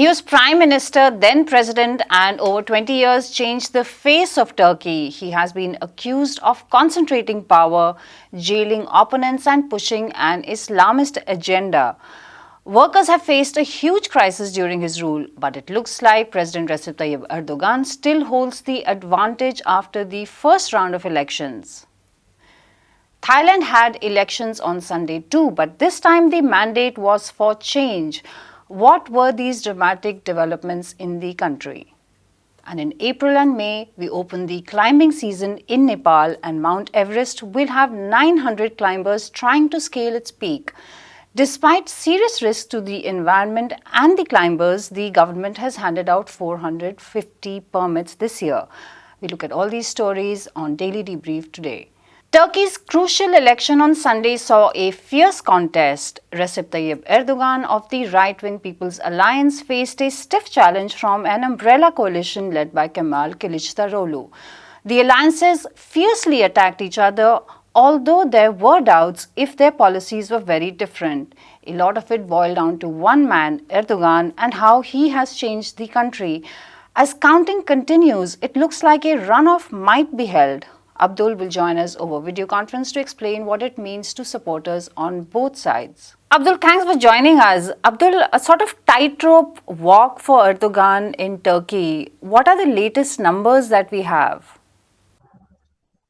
He was prime minister, then president, and over 20 years changed the face of Turkey. He has been accused of concentrating power, jailing opponents, and pushing an Islamist agenda. Workers have faced a huge crisis during his rule, but it looks like President Recep Tayyip Erdogan still holds the advantage after the first round of elections. Thailand had elections on Sunday too, but this time the mandate was for change. What were these dramatic developments in the country? And in April and May, we open the climbing season in Nepal and Mount Everest will have 900 climbers trying to scale its peak. Despite serious risks to the environment and the climbers, the government has handed out 450 permits this year. We look at all these stories on Daily Debrief today. Turkey's crucial election on Sunday saw a fierce contest. Recep Tayyip Erdogan of the right-wing People's Alliance faced a stiff challenge from an umbrella coalition led by Kemal Kılıçdaroğlu. The alliances fiercely attacked each other although there were doubts if their policies were very different. A lot of it boiled down to one man, Erdogan, and how he has changed the country. As counting continues, it looks like a runoff might be held. Abdul will join us over video conference to explain what it means to supporters on both sides. Abdul, thanks for joining us. Abdul, a sort of tightrope walk for Erdogan in Turkey. What are the latest numbers that we have?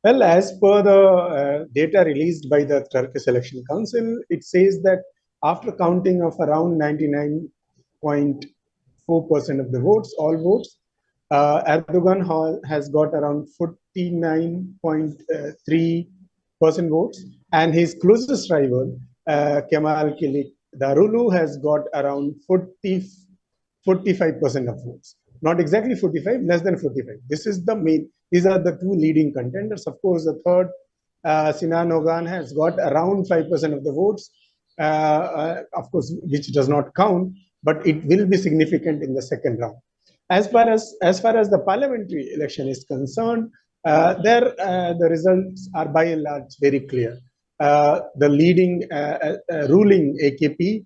Well, as per the uh, data released by the Turkish Election Council, it says that after counting of around 99.4% of the votes, all votes, uh, Erdogan has got around 49.3% votes, and his closest rival, uh, Kemal Darulu, has got around 40, 45% of votes. Not exactly 45, less than 45. This is the main these are the two leading contenders. Of course, the third, uh, Sinan Ogan, has got around 5% of the votes, uh, uh, of course, which does not count, but it will be significant in the second round. As far as, as, far as the parliamentary election is concerned, there uh, the results are by and large very clear. Uh, the leading ruling AKP,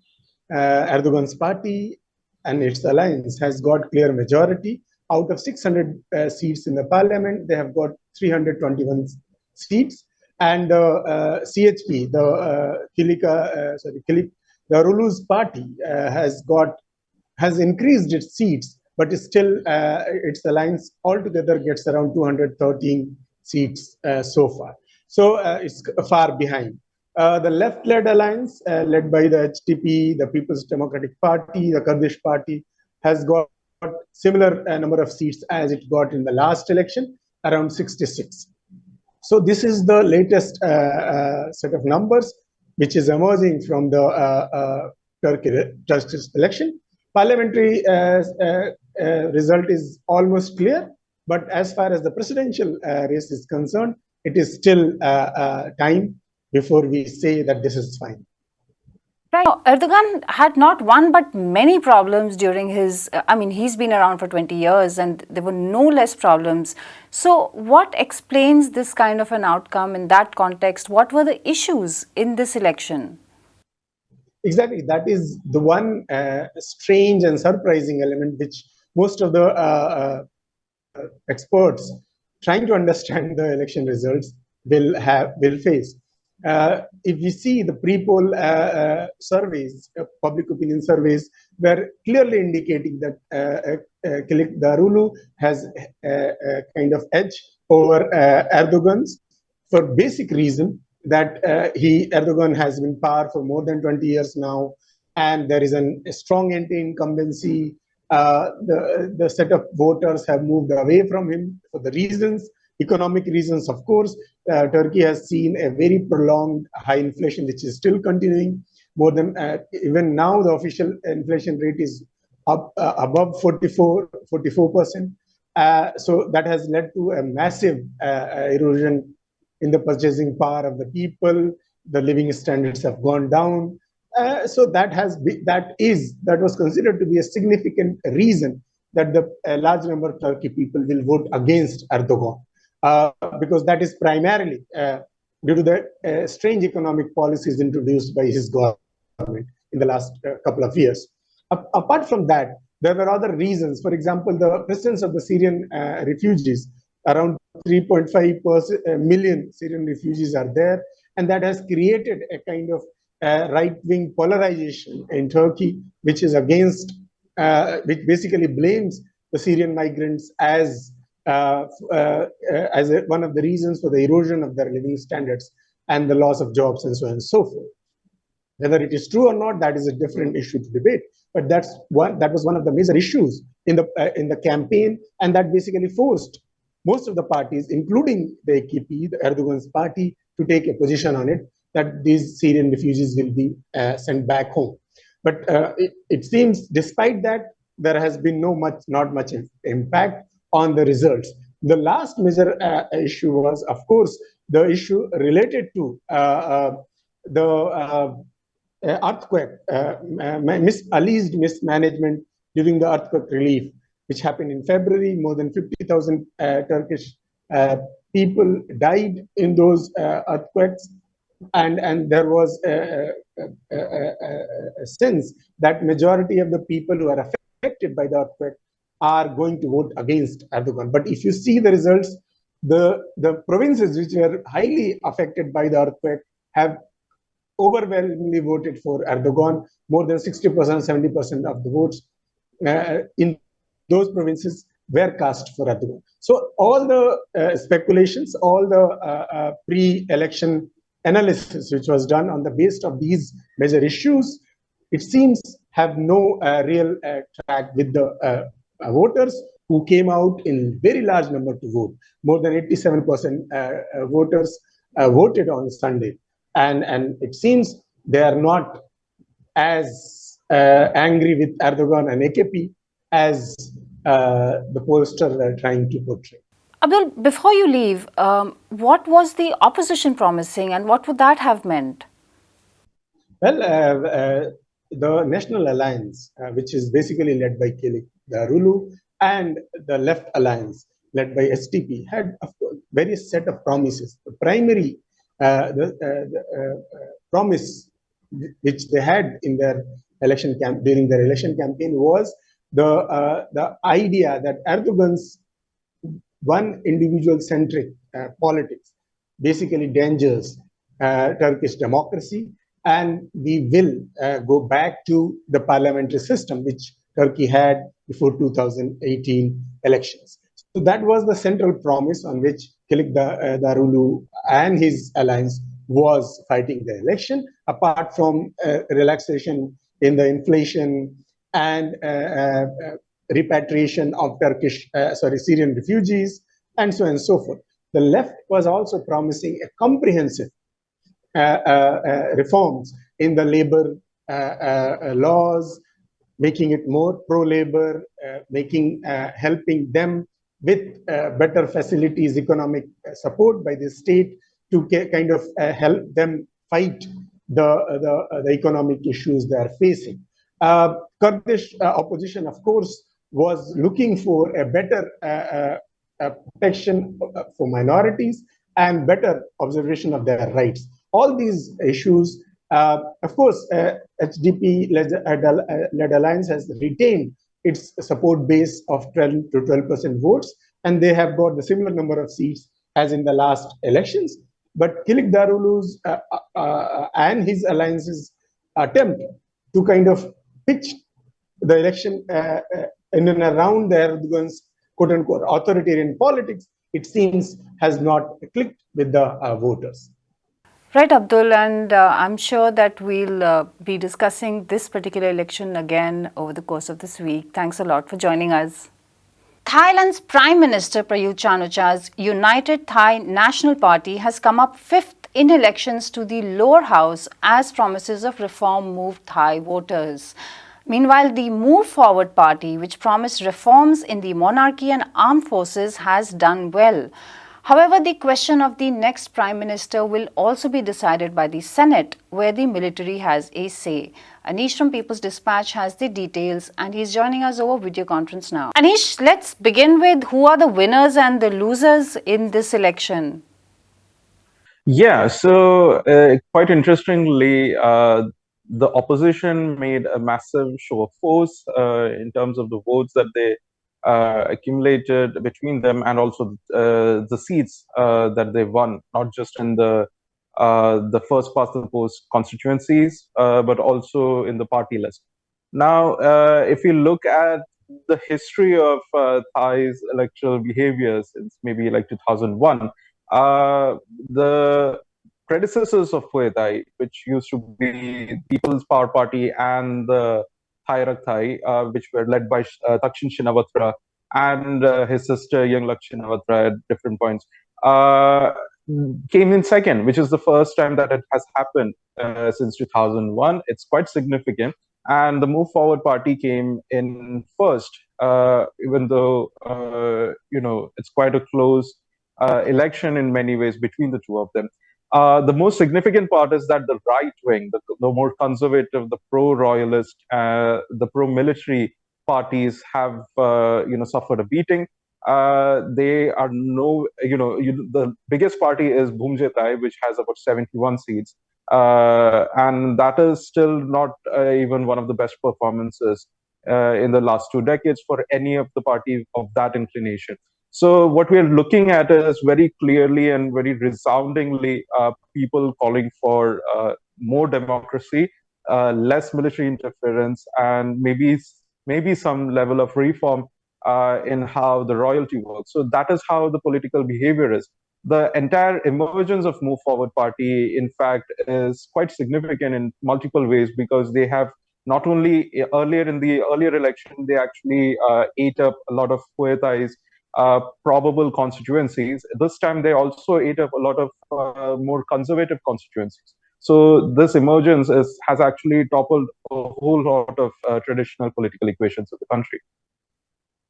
Erdogan's party, and its alliance has got clear majority out of 600 uh, seats in the parliament, they have got 321 seats. And uh, uh, CHP, the uh, Kilika, uh, sorry, Kilik, the Rulu's party uh, has got has increased its seats, but still uh, its alliance altogether gets around 213 seats so far. So it's far behind. the left-led alliance, led by the HDP, the People's Democratic Party, the Kurdish Party, has got similar uh, number of seats as it got in the last election, around 66. So this is the latest uh, uh, set of numbers which is emerging from the uh, uh, Turkish election. Parliamentary uh, Uh, result is almost clear, but as far as the presidential uh, race is concerned, it is still uh, time before we say that this is fine. Right. Erdogan had not one but many problems during his, I mean, he's been around for 20 years and there were no less problems. So what explains this kind of an outcome in that context? What were the issues in this election? Exactly. That is the one uh, strange and surprising element which most of the uh, uh, experts trying to understand the election results will have will face uh, if you see the pre-poll uh, uh, surveys, public opinion surveys, were clearly indicating that Kılıçdaroğlu has a, a, kind of edge over Erdogan's for basic reason that he Erdogan has been power for more than 20 years now, and there is an, a strong anti-incumbency. Uh, the, the set of voters have moved away from him for the reasons economic reasons, of course, uh, Turkey has seen a very prolonged high inflation, which is still continuing. More than uh, even now, the official inflation rate is up uh, above 44, 44%. Uh, so that has led to a massive erosion in the purchasing power of the people. The living standards have gone down. So that has be, that is that was considered to be a significant reason that the large number of Turkey people will vote against Erdogan. Uh, because that is primarily uh, due to the uh, strange economic policies introduced by his government in the last couple of years. apart from that, there were other reasons. For example, the presence of the Syrian uh, refugees, around 3.5 million Syrian refugees are there, and that has created a kind of uh, right-wing polarization in Turkey, which is against, uh, which basically blames the Syrian migrants as uh, uh as a, one of the reasons for the erosion of their living standards and the loss of jobs and so on and so forth. Whether it is true or not, that is a different issue to debate. But that's one that was one of the major issues in the uh, in the campaign, and that basically forced most of the parties, including the AKP, the Erdogan's party, to take a position on it that these Syrian refugees will be uh, sent back home. But uh, it, it, seems, despite that, there has been no much, not much impact on the results. The last major uh, issue was, of course, the issue related to uh, uh, the uh, earthquake, mis alleged mismanagement during the earthquake relief, which happened in February. More than 50,000 Turkish people died in those earthquakes and and there was a, a, a, a, sense that majority of the people who are affected by the earthquake are going to vote against Erdogan. But if you see the results, the the provinces which were highly affected by the earthquake have overwhelmingly voted for Erdogan. More than 60%, 70% of the votes uh, in those provinces were cast for Erdogan. So all the uh, speculations, all the uh, uh pre-election analysis which was done on the basis of these major issues, it seems have no uh, real uh, track with the uh, uh, voters who came out in very large number to vote. More than 87% uh, voters voted on Sunday. And, and it seems they are not as angry with Erdogan and AKP as the pollsters are trying to portray. Abdul, before you leave, um, what was the opposition promising and what would that have meant? Well, uh, uh, the National Alliance, uh, which is basically led by Kelik Darulu, and the Left Alliance, led by HDP, had a various set of promises. The primary uh, the, uh, the uh, promise which they had in their election camp during their election campaign was the the idea that Erdogan's one individual centric uh, politics basically dangers uh, Turkish democracy. And we will uh, go back to the parliamentary system, which Turkey had before 2018 elections. So that was the central promise on which Kılıçdaroğlu and his alliance was fighting the election, apart from uh, relaxation in the inflation and uh, uh, repatriation of Turkish, uh, sorry, Syrian refugees, and so on and so forth. The left was also promising a comprehensive uh, uh, uh reforms in the labor uh, uh, laws, making it more pro-labor, making helping them with better facilities, economic support by the state to kind of help them fight the, the, the economic issues they are facing. Kurdish opposition, of course, was looking for a better uh, uh, protection uh, for minorities and better observation of their rights. All these issues, uh, of course, HDP-led alliance has retained its support base of 12 to 12% votes, and they have got the similar number of seats as in the last elections. But Kılıçdaroğlu's uh, uh, and his alliance's attempt to kind of pitch the election uh, in and around the Erdogan's quote unquote authoritarian politics, it seems has not clicked with the uh, voters. Right, Abdul, and uh, I'm sure that we'll uh, be discussing this particular election again over the course of this week. Thanks a lot for joining us. Thailand's Prime Minister Prayut Chan-o-cha's United Thai National Party has come up fifth in elections to the lower house as promises of reform moved Thai voters. Meanwhile, the Move Forward Party, which promised reforms in the monarchy and armed forces, has done well. However, the question of the next Prime Minister will also be decided by the Senate, where the military has a say. Anish from People's Dispatch has the details and he's joining us over video conference now. Anish, let's begin with who are the winners and the losers in this election? Yeah, so uh, quite interestingly, uh, the opposition made a massive show of force uh, in terms of the votes that they uh, accumulated between them and also uh, the seats uh, that they won, not just in the uh, the first past the post constituencies, uh, but also in the party list. Now, if you look at the history of Thai's electoral behavior since maybe like 2001, the predecessors of Pheu Thai, which used to be People's Power Party and the Thai Rak Thai, uh, which were led by uh, Thaksin Shinawatra and uh, his sister Yingluck Shinawatra at different points, uh, came in second, which is the first time that it has happened uh, since 2001. It's quite significant. And the Move Forward Party came in first, uh, even though, you know, it's quite a close election in many ways between the two of them. Uh, the most significant part is that the right wing, the, the more conservative, the pro-royalist, uh, the pro-military parties have, uh, you know, suffered a beating. Uh, they are no, you know, you, the biggest party is Thai, which has about 71 seats. Uh, and that is still not even one of the best performances in the last two decades for any of the parties of that inclination. So what we're looking at is very clearly and very resoundingly uh, people calling for uh, more democracy, uh, less military interference, and maybe maybe some level of reform uh, in how the royalty works. So that is how the political behavior is. The entire emergence of Move Forward Party, in fact, is quite significant in multiple ways because they have not only earlier in the earlier election, they actually uh, ate up a lot of Thai's uh, probable constituencies. This time they also ate up a lot of uh, more conservative constituencies. So this emergence is, has actually toppled a whole lot of uh, traditional political equations of the country.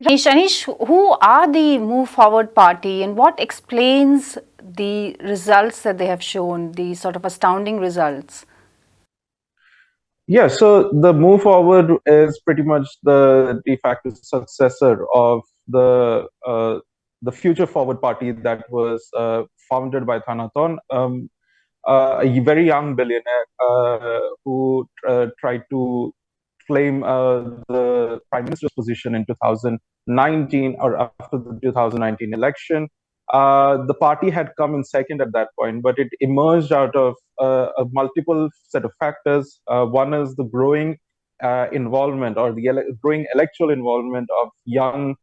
Anish, who are the Move Forward Party and what explains the results that they have shown, the sort of astounding results? Yeah, so the Move Forward is pretty much the de facto successor of the uh, the Future Forward Party that was uh, founded by Thanathorn, um, uh, a very young billionaire uh, who uh, tried to claim uh, the prime minister's position in 2019 or after the 2019 election. the party had come in second at that point, but it emerged out of a multiple set of factors. one is the growing involvement or the ele growing electoral involvement of young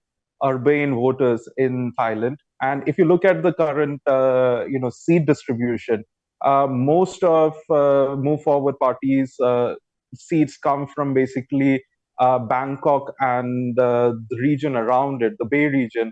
urbane voters in Thailand. And if you look at the current, uh, you know, seat distribution, uh, most of uh, Move Forward parties' uh, seats come from basically uh, Bangkok and the region around it, the Bay region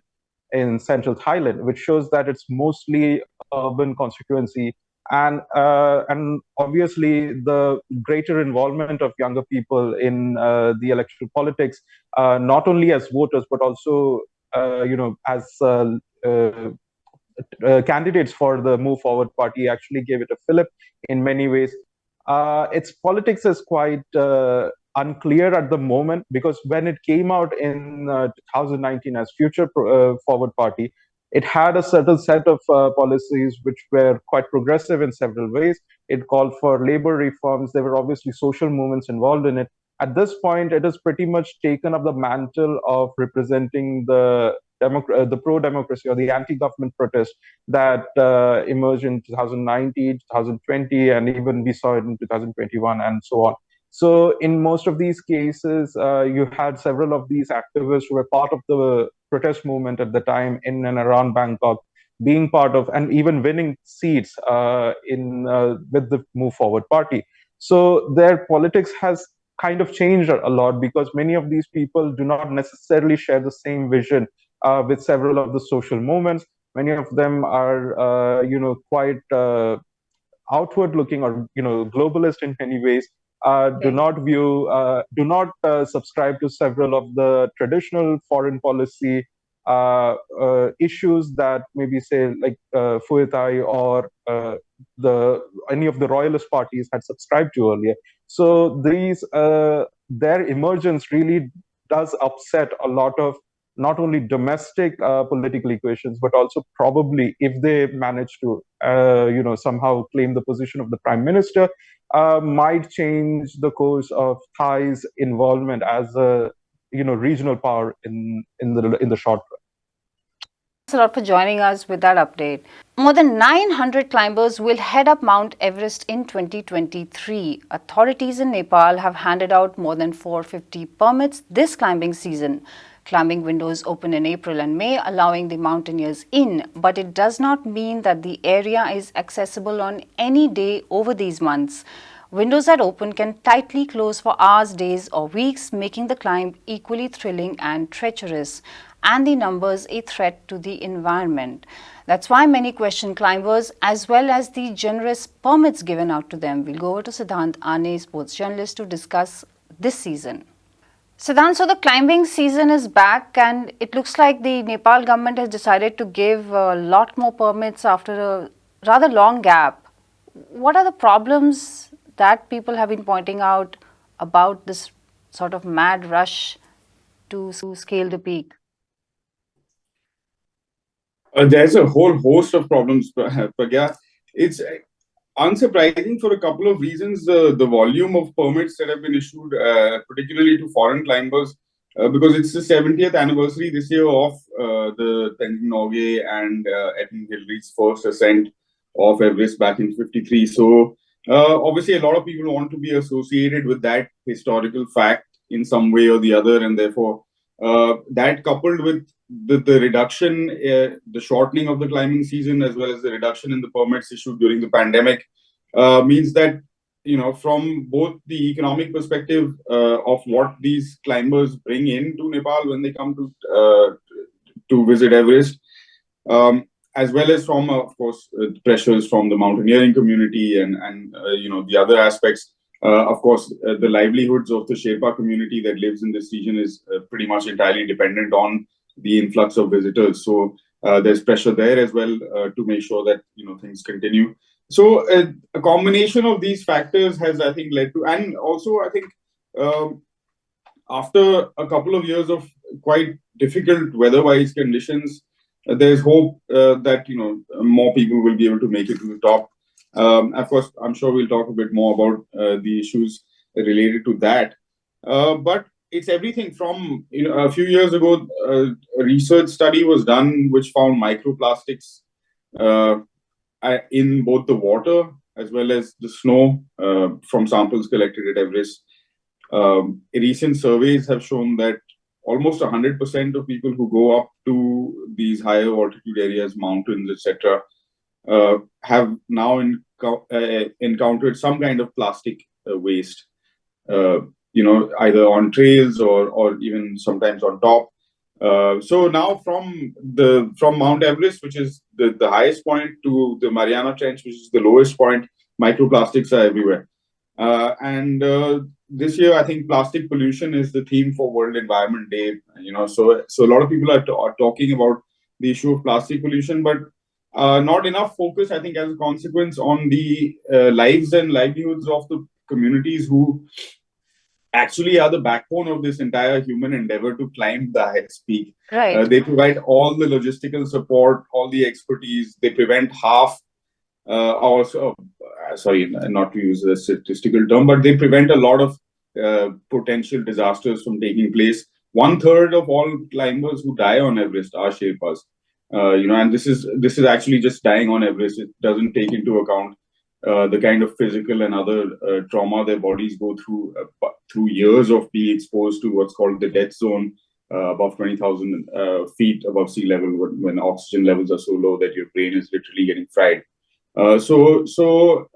in central Thailand, which shows that it's mostly urban constituency and uh, and obviously the greater involvement of younger people in uh, the electoral politics, uh, not only as voters but also uh, you know as uh, uh, candidates for the Move Forward Party, actually gave it a fillip in many ways. its politics is quite unclear at the moment because when it came out in 2019 as Future Forward Party, it had a certain set of uh, policies which were quite progressive in several ways. It called for labor reforms. There were obviously social movements involved in it. At this point, it has pretty much taken up the mantle of representing the uh, the pro-democracy or the anti-government protest that uh, emerged in 2019, 2020, and even we saw it in 2021 and so on. So in most of these cases, uh, you had several of these activists who were part of the protest movement at the time in and around Bangkok, being part of and even winning seats uh, in uh, with the Move Forward Party. So their politics has kind of changed a lot because many of these people do not necessarily share the same vision uh, with several of the social movements. Many of them are, uh, you know, quite uh, outward looking or, you know, globalist in many ways uh, do not view, uh, do not uh, subscribe to several of the traditional foreign policy uh, uh, issues that maybe say like uh, Pheu Thai or uh, the any of the royalist parties had subscribed to earlier. So these their emergence really does upset a lot of not only domestic uh, political equations, but also probably if they manage to, uh, you know, somehow claim the position of the prime minister, uh, might change the course of Thai's involvement as a, you know, regional power in in the in the short run. Thanks a lot for joining us with that update. More than 900 climbers will head up Mount Everest in 2023. Authorities in Nepal have handed out more than 450 permits this climbing season. Climbing windows open in April and May, allowing the mountaineers in, but it does not mean that the area is accessible on any day over these months. Windows that open can tightly close for hours, days or weeks, making the climb equally thrilling and treacherous, and the numbers a threat to the environment. That's why many question climbers as well as the generous permits given out to them. We'll go over to Siddhant Ane, sports journalist, to discuss this season. Siddhant, so the climbing season is back and it looks like the Nepal government has decided to give a lot more permits after a rather long gap. What are the problems that people have been pointing out about this sort of mad rush to scale the peak? Uh, there's a whole host of problems, Pragya. It's unsurprising for a couple of reasons. Uh, the volume of permits that have been issued, uh, particularly to foreign climbers, uh, because it's the 70th anniversary this year of uh, the Tenzing Norgay and uh, Edmund Hillary's first ascent of Everest back in 53. So uh, obviously a lot of people want to be associated with that historical fact in some way or the other. And therefore that coupled with the, the reduction, uh, the shortening of the climbing season, as well as the reduction in the permits issued during the pandemic, uh, means that you know from both the economic perspective uh, of what these climbers bring in to Nepal when they come to uh, to visit Everest, um, as well as from of course uh, pressures from the mountaineering community and and uh, you know the other aspects. of course, the livelihoods of the Sherpa community that lives in this region is pretty much entirely dependent on the influx of visitors. So uh, there's pressure there as well uh, to make sure that you know things continue. So uh, a combination of these factors has, I think, led to, and also I think um, after a couple of years of quite difficult weather-wise conditions, uh, there's hope uh, that you know more people will be able to make it to the top. Um, of course, I'm sure we'll talk a bit more about uh, the issues related to that. but it's everything from you know a few years ago uh, a research study was done which found microplastics uh, in both the water as well as the snow uh, from samples collected at Everest. Um, recent surveys have shown that almost 100% of people who go up to these higher altitude areas, mountains, etc., uh, have now uh, encountered some kind of plastic uh, waste you know, either on trails or or even sometimes on top. Uh, so now from the from Mount Everest, which is the, the highest point, to the Mariana Trench, which is the lowest point, microplastics are everywhere. Uh, and uh, this year, I think plastic pollution is the theme for World Environment Day. You know, so so a lot of people are, are talking about the issue of plastic pollution, but uh, not enough focus, I think, as a consequence on the uh, lives and livelihoods of the communities who actually are the backbone of this entire human endeavor to climb the highest peak. Right. Uh, they provide all the logistical support, all the expertise. They prevent half, uh, also, uh, sorry, not to use a statistical term, but they prevent a lot of uh, potential disasters from taking place. One third of all climbers who die on Everest are Sherpas. Uh, you know, and this is this is actually just dying on Everest. It doesn't take into account uh, the kind of physical and other uh, trauma their bodies go through uh, through years of being exposed to what's called the death zone uh, above 20,000 uh, feet above sea level when, when, oxygen levels are so low that your brain is literally getting fried. so, so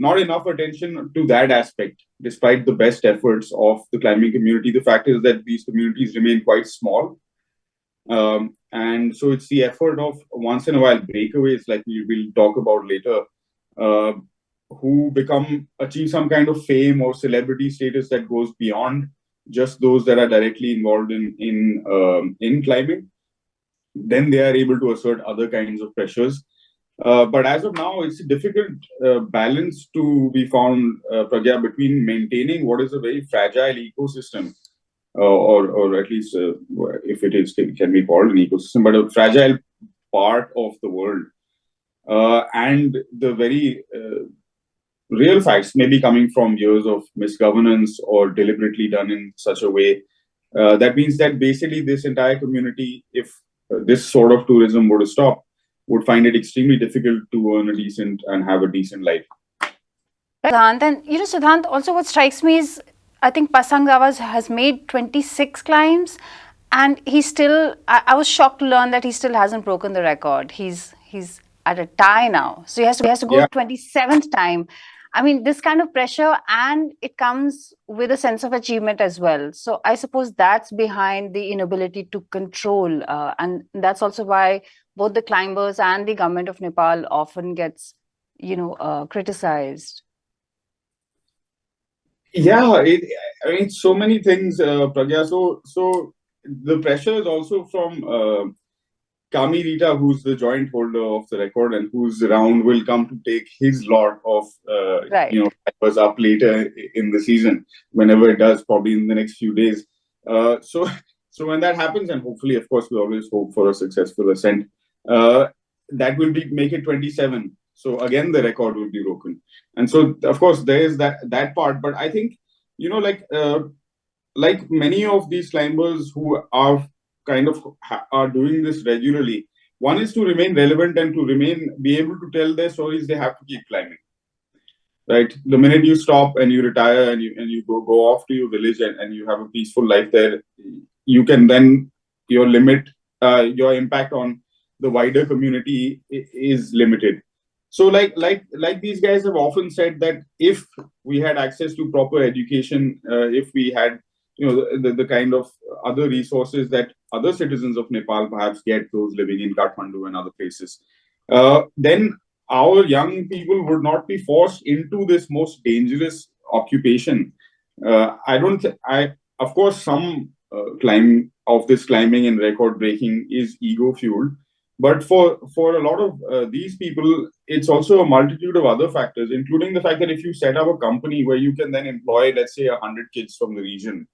not enough attention to that aspect, despite the best efforts of the climbing community. The fact is that these communities remain quite small. Um, and so it's the effort of once in a while breakaways, like we will talk about later, uh, who become achieve some kind of fame or celebrity status that goes beyond just those that are directly involved in in um, in climbing. Then they are able to assert other kinds of pressures. Uh, but as of now, it's a difficult uh, balance to be found, uh, Pragya, between maintaining what is a very fragile ecosystem or or at least uh, if it is can be called an ecosystem, but a fragile part of the world, uh, and the very uh, real facts may be coming from years of misgovernance or deliberately done in such a way. Uh, that means that basically this entire community, if uh, this sort of tourism were to stop, would find it extremely difficult to earn a decent and have a decent life. Siddhant, and you know, Siddhant, also what strikes me is I think Pasang Dawa has made 26 climbs and he still, I, I, was shocked to learn that he still hasn't broken the record. He's he's at a tie now. So he has to, he has to go yeah. 27th time. I mean, this kind of pressure and it comes with a sense of achievement as well. So I suppose that's behind the inability to control. Uh, and that's also why both the climbers and the government of Nepal often gets, you know, uh, criticized. Yeah, it, I mean, so many things, uh, Pragya. So, so the pressure is also from uh, Kami Rita, who's the joint holder of the record and whose round will come to take his lot of, uh, right. you know, was up later in the season, whenever it does, probably in the next few days. Uh, so, so when that happens, and hopefully, of course, we always hope for a successful ascent. Uh, that will be make it 27. So again, the record will be broken. And so, of course, there is that that part. But I think, you know, like uh, like many of these climbers who are kind of are doing this regularly. One is to remain relevant and to remain be able to tell their stories. They have to keep climbing, right? The minute you stop and you retire and you and you go go off to your village and, and you have a peaceful life there, you can then your limit uh, your impact on the wider community is limited. So like like like these guys have often said that if we had access to proper education, uh, if we had you know the, the, the, kind of other resources that other citizens of Nepal perhaps get, those living in Kathmandu and other places, uh, then our young people would not be forced into this most dangerous occupation. Uh, I don't. I of course some uh, climb of this climbing and record breaking is ego fueled, but for for a lot of uh, these people, it's also a multitude of other factors, including the fact that if you set up a company where you can then employ, let's say, hundred kids from the region,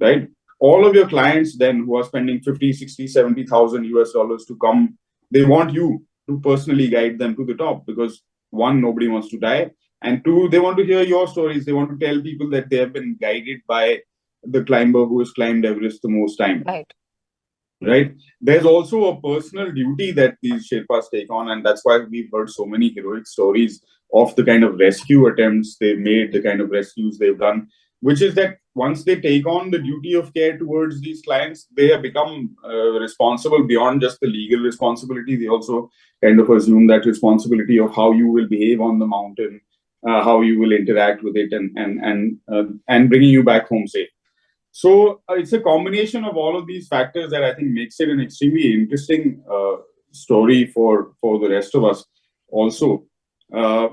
right? all of your clients then who are spending 50 60 70000 us dollars to come they want you to personally guide them to the top because one nobody wants to die and two they want to hear your stories. They want to tell people that they have been guided by the climber who has climbed everest the most time. Right right there's also a personal duty that these sherpas take on and that's why we've heard so many heroic stories of the kind of rescue attempts they've made the kind of rescues they've done which is that once they take on the duty of care towards these clients, they have become uh, responsible beyond just the legal responsibility. They also kind of assume that responsibility of how you will behave on the mountain, uh, how you will interact with it, and and and uh, and bringing you back home safe. So uh, it's a combination of all of these factors that I think makes it an extremely interesting uh, story for for the rest of us also. Uh,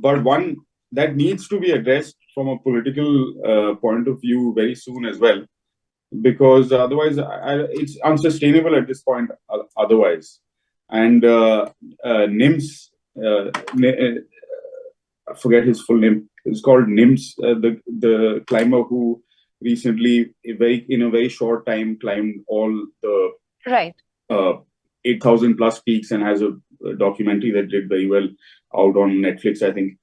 but one that needs to be addressed from a political uh, point of view very soon as well, because otherwise I, it's unsustainable at this point. Otherwise, and uh, uh, NIMS, uh, uh, I forget his full name. It's called NIMS, uh, the the climber who recently, very in a very short time, climbed all the right uh, eight thousand plus peaks and has a, a documentary that did very well out on Netflix. I think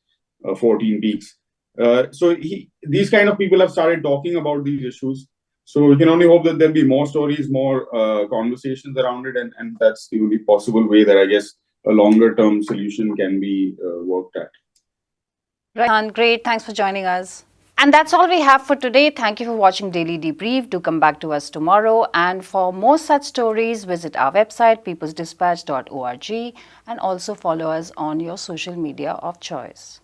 uh, 14 peaks. Uh, so he, these kind of people have started talking about these issues. So we can only hope that there'll be more stories, more uh, conversations around it, and, and that's the only possible way that I guess a longer term solution can be uh, worked at. Right, great. Thanks for joining us. And that's all we have for today. Thank you for watching Daily Debrief. Do come back to us tomorrow. And for more such stories, visit our website, peoplesdispatch.org, and also follow us on your social media of choice.